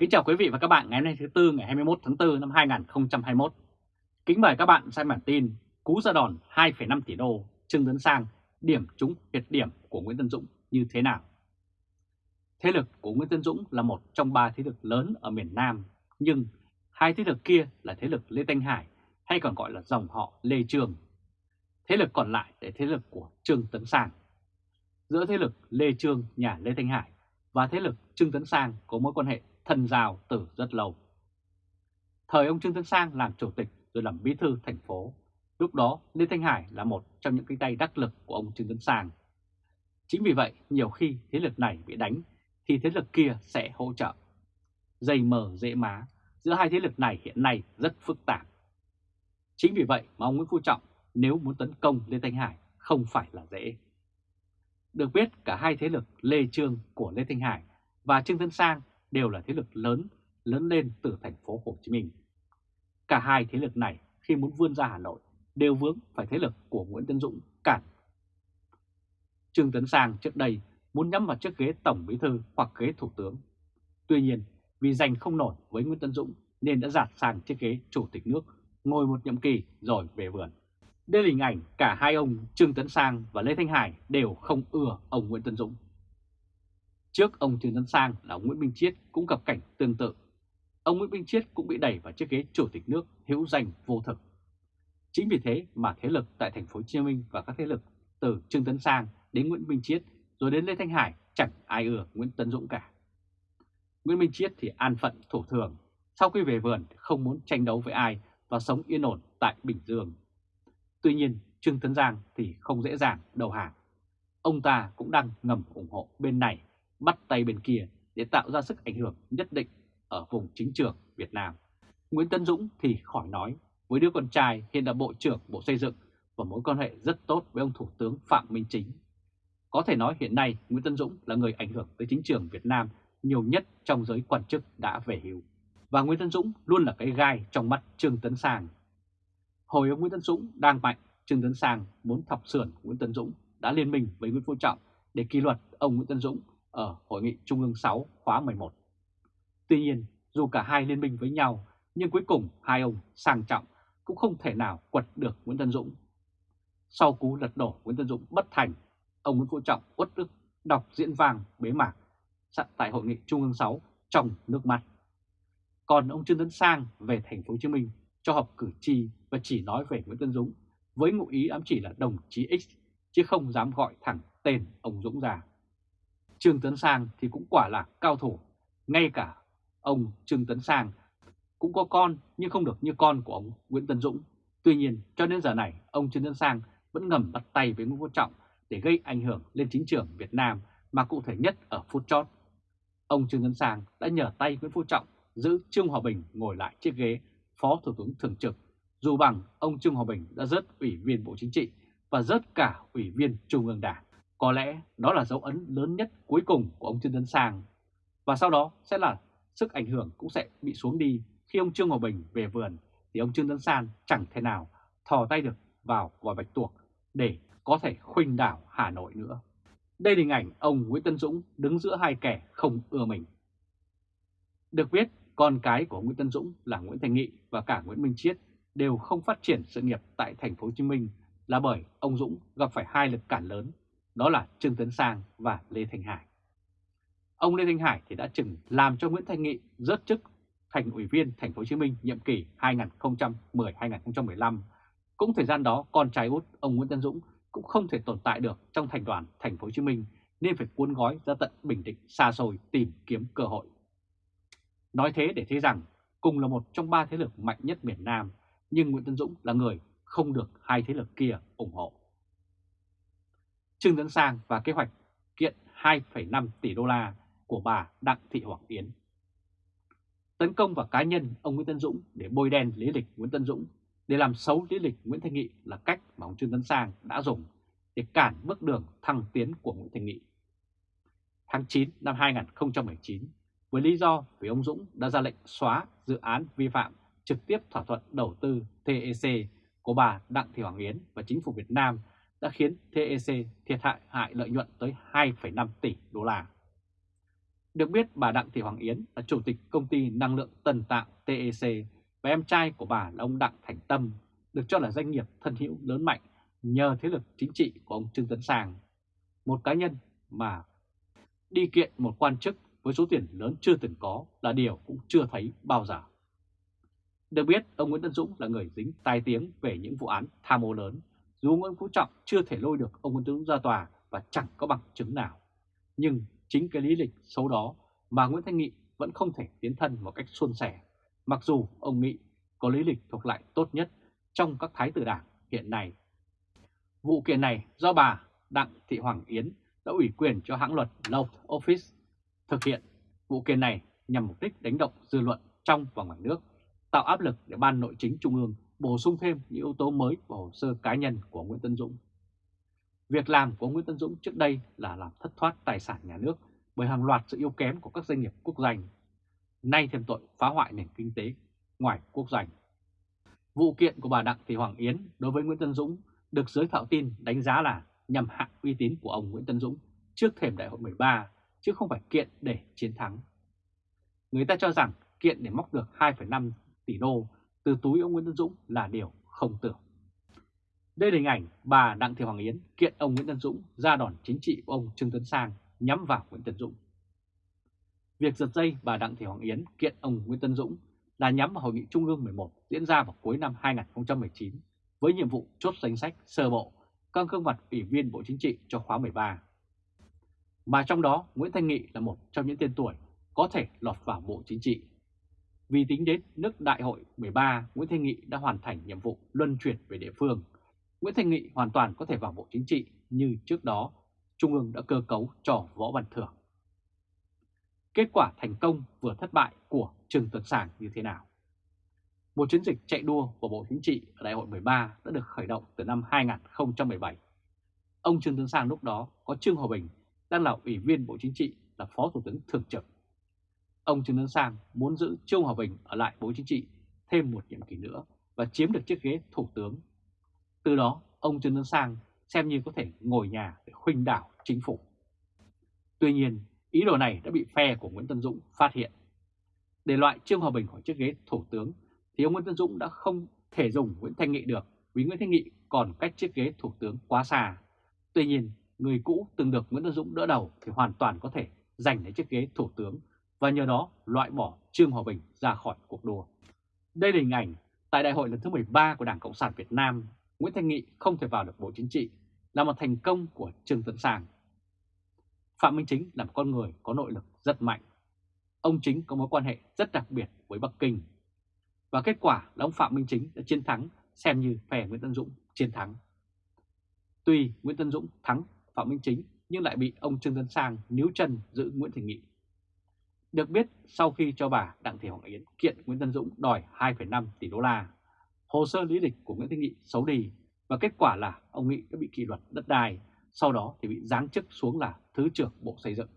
Kính chào quý vị và các bạn ngày hôm nay thứ Tư ngày 21 tháng 4 năm 2021. Kính mời các bạn xem bản tin Cú ra đòn 2,5 tỷ đô Trương Tấn Sang điểm trúng huyệt điểm của Nguyễn Tân Dũng như thế nào? Thế lực của Nguyễn Tân Dũng là một trong ba thế lực lớn ở miền Nam, nhưng hai thế lực kia là thế lực Lê Thanh Hải hay còn gọi là dòng họ Lê Trường. Thế lực còn lại là thế lực của Trương Tấn Sang. Giữa thế lực Lê Trương nhà Lê Thanh Hải và thế lực Trương Tấn Sang có mối quan hệ thân giao từ rất lâu. Thời ông Trương Tấn Sang làm chủ tịch rồi làm bí thư thành phố, lúc đó Lê Thanh Hải là một trong những cái tay đắc lực của ông Trương Tấn Sang. Chính vì vậy, nhiều khi thế lực này bị đánh thì thế lực kia sẽ hỗ trợ. Dây mờ dễ má, giữa hai thế lực này hiện nay rất phức tạp. Chính vì vậy mà ông Nguyễn Phú Trọng nếu muốn tấn công Lê Thanh Hải không phải là dễ. Được biết cả hai thế lực Lê Trương của Lê Thanh Hải và Trương Tấn Sang đều là thế lực lớn lớn lên từ thành phố Hồ Chí Minh. Cả hai thế lực này khi muốn vươn ra Hà Nội đều vướng phải thế lực của Nguyễn Tân Dũng, cản. Trương Tấn Sang trước đây muốn nhắm vào chiếc ghế Tổng Bí Thư hoặc ghế Thủ tướng. Tuy nhiên, vì giành không nổi với Nguyễn Tân Dũng nên đã giạt sang chiếc ghế Chủ tịch nước, ngồi một nhiệm kỳ rồi về vườn. Đây là hình ảnh cả hai ông Trương Tấn Sang và Lê Thanh Hải đều không ưa ông Nguyễn Tân Dũng. Trước ông Trương Tấn Sang là ông Nguyễn Minh Chiết cũng gặp cảnh tương tự. Ông Nguyễn Minh Chiết cũng bị đẩy vào chiếc ghế chủ tịch nước hữu danh vô thực. Chính vì thế mà thế lực tại thành phố Hồ Chí Minh và các thế lực từ Trương Tấn Sang đến Nguyễn Minh Chiết rồi đến Lê Thanh Hải chẳng ai ưa Nguyễn Tấn Dũng cả. Nguyễn Minh Chiết thì an phận thủ thường, sau khi về vườn không muốn tranh đấu với ai và sống yên ổn tại Bình Dương. Tuy nhiên Trương Tấn Giang thì không dễ dàng đầu hàng. Ông ta cũng đang ngầm ủng hộ bên này bắt tay bên kia để tạo ra sức ảnh hưởng nhất định ở vùng chính trường Việt Nam. Nguyễn Tân Dũng thì khỏi nói, với đứa con trai hiện là Bộ trưởng Bộ Xây dựng và mối quan hệ rất tốt với ông Thủ tướng Phạm Minh Chính. Có thể nói hiện nay Nguyễn Tân Dũng là người ảnh hưởng tới chính trường Việt Nam nhiều nhất trong giới quan chức đã về hưu. Và Nguyễn Tân Dũng luôn là cái gai trong mắt Trương Tấn Sang. Hồi ông Nguyễn Tân Dũng đang mạnh, Trương Tấn Sang muốn thọc sườn Nguyễn Tân Dũng đã liên minh với Nguyễn Phú Trọng để kỷ luật ông Nguyễn Tân Dũng ở Hội nghị Trung ương 6 khóa 11. Tuy nhiên, dù cả hai liên minh với nhau, nhưng cuối cùng hai ông sang trọng cũng không thể nào quật được Nguyễn Tân Dũng. Sau cú lật đổ Nguyễn Tân Dũng bất thành, ông Nguyễn Phú Trọng uất ức đọc diễn vàng bế mạc sẵn tại Hội nghị Trung ương 6 trong nước mắt. Còn ông Trương Tấn Sang về thành phố Hồ Chí Minh cho họp cử tri và chỉ nói về Nguyễn Tân Dũng với ngụ ý ám chỉ là đồng chí X chứ không dám gọi thẳng tên ông Dũng ra. Trương Tấn Sang thì cũng quả là cao thủ, ngay cả ông Trương Tấn Sang cũng có con nhưng không được như con của ông Nguyễn Tân Dũng. Tuy nhiên cho đến giờ này ông Trương Tấn Sang vẫn ngầm bắt tay với Nguyễn Phú Trọng để gây ảnh hưởng lên chính trường Việt Nam mà cụ thể nhất ở phút chót. Ông Trương Tấn Sang đã nhờ tay Nguyễn Phú Trọng giữ Trương Hòa Bình ngồi lại chiếc ghế Phó Thủ tướng Thường trực, dù bằng ông Trương Hòa Bình đã rớt Ủy viên Bộ Chính trị và rớt cả Ủy viên Trung ương Đảng. Có lẽ đó là dấu ấn lớn nhất cuối cùng của ông Trương Tấn Sang. Và sau đó sẽ là sức ảnh hưởng cũng sẽ bị xuống đi khi ông Trương Hòa Bình về vườn thì ông Trương Tấn Sang chẳng thể nào thò tay được vào vòi bạch tuộc để có thể khuynh đảo Hà Nội nữa. Đây là hình ảnh ông Nguyễn Tân Dũng đứng giữa hai kẻ không ưa mình. Được biết, con cái của Nguyễn Tân Dũng là Nguyễn Thành Nghị và cả Nguyễn Minh Chiết đều không phát triển sự nghiệp tại thành phố Hồ Chí Minh là bởi ông Dũng gặp phải hai lực cản lớn đó là Trương Tấn Sang và Lê thành Hải. Ông Lê Thanh Hải thì đã chừng làm cho Nguyễn Thanh Nghị rớt chức thành ủy viên thành phố Hồ Chí Minh nhiệm kỳ 2010-2015. Cũng thời gian đó, con trai út ông Nguyễn Tân Dũng cũng không thể tồn tại được trong thành đoàn thành phố Hồ Chí Minh, nên phải cuốn gói ra tận Bình Định xa xôi tìm kiếm cơ hội. Nói thế để thấy rằng cùng là một trong ba thế lực mạnh nhất miền Nam, nhưng Nguyễn Tân Dũng là người không được hai thế lực kia ủng hộ. Trương Tấn Sang và kế hoạch kiện 2,5 tỷ đô la của bà Đặng Thị Hoàng Yến. Tấn công vào cá nhân ông Nguyễn Tân Dũng để bôi đen lý lịch Nguyễn Tân Dũng để làm xấu lý lịch Nguyễn Thanh Nghị là cách mà ông Trương Tấn Sang đã dùng để cản bước đường thăng tiến của Nguyễn Thanh Nghị. Tháng 9 năm 2019, với lý do vì ông Dũng đã ra lệnh xóa dự án vi phạm trực tiếp thỏa thuận đầu tư TEC của bà Đặng Thị Hoàng Yến và chính phủ Việt Nam đã khiến TEC thiệt hại hại lợi nhuận tới 2,5 tỷ đô la. Được biết bà Đặng Thị Hoàng Yến là chủ tịch công ty năng lượng Tân Tạo TEC và em trai của bà là ông Đặng Thành Tâm, được cho là doanh nghiệp thân hữu lớn mạnh nhờ thế lực chính trị của ông Trương Tấn Sang, một cá nhân mà đi kiện một quan chức với số tiền lớn chưa từng có là điều cũng chưa thấy bao giờ. Được biết, ông Nguyễn Tân Dũng là người dính tai tiếng về những vụ án tham ô lớn, dù Nguyễn Phú Trọng chưa thể lôi được ông Nguyễn Tấn Dũng ra tòa và chẳng có bằng chứng nào. Nhưng chính cái lý lịch xấu đó mà Nguyễn Thanh Nghị vẫn không thể tiến thân một cách suôn sẻ, mặc dù ông Nghị có lý lịch thuộc lại tốt nhất trong các thái tử đảng hiện nay. Vụ kiện này do bà Đặng Thị Hoàng Yến đã ủy quyền cho hãng luật Law Office thực hiện. Vụ kiện này nhằm mục đích đánh động dư luận trong và ngoài nước, tạo áp lực để Ban Nội chính Trung ương bổ sung thêm những yếu tố mới vào hồ sơ cá nhân của Nguyễn Tân Dũng. Việc làm của Nguyễn Tân Dũng trước đây là làm thất thoát tài sản nhà nước bởi hàng loạt sự yếu kém của các doanh nghiệp quốc doanh. Nay thêm tội phá hoại nền kinh tế ngoài quốc doanh. Vụ kiện của bà Đặng Thị Hoàng Yến đối với Nguyễn Tân Dũng được giới thạo tin đánh giá là nhằm hạ uy tín của ông Nguyễn Tân Dũng trước thềm đại hội 13, chứ không phải kiện để chiến thắng. Người ta cho rằng kiện để móc được 2,5 tỷ đô từ túi ông Nguyễn Tân Dũng là điều không tưởng. Đây là hình ảnh bà Đặng Thị Hoàng Yến kiện ông Nguyễn Tân Dũng ra đòn chính trị của ông Trương Tấn Sang nhắm vào Nguyễn Tân Dũng. Việc giật dây bà Đặng Thị Hoàng Yến kiện ông Nguyễn Tân Dũng là nhắm vào Hội nghị Trung ương 11 diễn ra vào cuối năm 2019 với nhiệm vụ chốt danh sách sơ bộ các gương mặt ủy viên Bộ Chính trị cho khóa 13. Mà trong đó, Nguyễn Thanh Nghị là một trong những tên tuổi có thể lọt vào Bộ Chính trị. Vì tính đến nước Đại hội 13, Nguyễn Thanh Nghị đã hoàn thành nhiệm vụ luân chuyển về địa phương. Nguyễn Thanh Nghị hoàn toàn có thể vào Bộ Chính trị như trước đó Trung ương đã cơ cấu cho Võ Văn Thưởng. Kết quả thành công vừa thất bại của Trương Tuấn Sàng như thế nào? Một chiến dịch chạy đua của Bộ Chính trị ở Đại hội 13 đã được khởi động từ năm 2017. Ông Trương tuấn Sang lúc đó có Trương Hòa Bình đang là Ủy viên Bộ Chính trị là Phó Thủ tướng Thường trực. Ông Trương Tấn Sang muốn giữ Trương Hòa Bình ở lại Bộ Chính trị thêm một nhiệm kỳ nữa và chiếm được chiếc ghế Thủ tướng. Từ đó, ông Trương Tấn Sang xem như có thể ngồi nhà để khuynh đảo chính phủ. Tuy nhiên, ý đồ này đã bị phe của Nguyễn Tân Dũng phát hiện. Để loại Trương Hòa Bình khỏi chiếc ghế Thủ tướng thì ông Nguyễn Tân Dũng đã không thể dùng Nguyễn Thanh Nghị được vì Nguyễn Thanh Nghị còn cách chiếc ghế Thủ tướng quá xa. Tuy nhiên, người cũ từng được Nguyễn Tân Dũng đỡ đầu thì hoàn toàn có thể giành lấy chiếc ghế Thủ tướng và nhờ đó loại bỏ Trương Hòa Bình ra khỏi cuộc đua. Đây là hình ảnh tại đại hội lần thứ 13 của Đảng Cộng sản Việt Nam, Nguyễn Thanh Nghị không thể vào được Bộ Chính trị là một thành công của Trương Tấn Sang. Phạm Minh Chính là một con người có nội lực rất mạnh. Ông Chính có mối quan hệ rất đặc biệt với Bắc Kinh và kết quả là ông Phạm Minh Chính đã chiến thắng xem như phe Nguyễn Tân Dũng chiến thắng. Tuy Nguyễn Tân Dũng thắng Phạm Minh Chính nhưng lại bị ông Trương Tấn Sang níu chân giữ Nguyễn thành Nghị. Được biết sau khi cho bà Đặng Thị Hoàng Yến kiện Nguyễn Tân Dũng đòi 2,5 tỷ đô la, hồ sơ lý lịch của Nguyễn Thị Nghị xấu đi và kết quả là ông Nghị đã bị kỷ luật đất đai, sau đó thì bị giáng chức xuống là Thứ trưởng Bộ Xây dựng.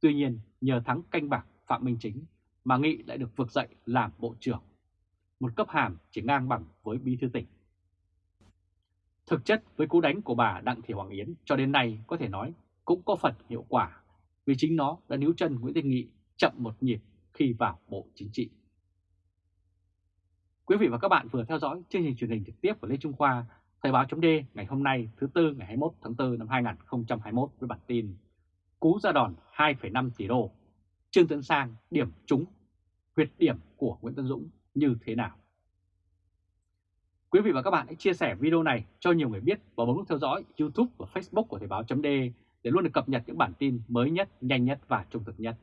Tuy nhiên nhờ thắng canh bạc Phạm Minh Chính mà Nghị lại được vực dậy làm bộ trưởng, một cấp hàm chỉ ngang bằng với bí thư tỉnh. Thực chất với cú đánh của bà Đặng Thị Hoàng Yến cho đến nay có thể nói cũng có phần hiệu quả vì chính nó đã níu chân Nguyễn Thanh Nghị chậm một nhịp khi vào Bộ Chính trị. Quý vị và các bạn vừa theo dõi chương trình truyền hình trực tiếp của Lê Trung Khoa, Thời báo .d ngày hôm nay thứ Tư ngày 21 tháng 4 năm 2021 với bản tin Cú ra đòn 2,5 tỷ đô Trương Tấn Sang điểm trúng huyệt điểm của Nguyễn Tân Dũng như thế nào. Quý vị và các bạn hãy chia sẻ video này cho nhiều người biết và bấm nút theo dõi YouTube và Facebook của Thời báo .d để luôn được cập nhật những bản tin mới nhất, nhanh nhất và trung thực nhất.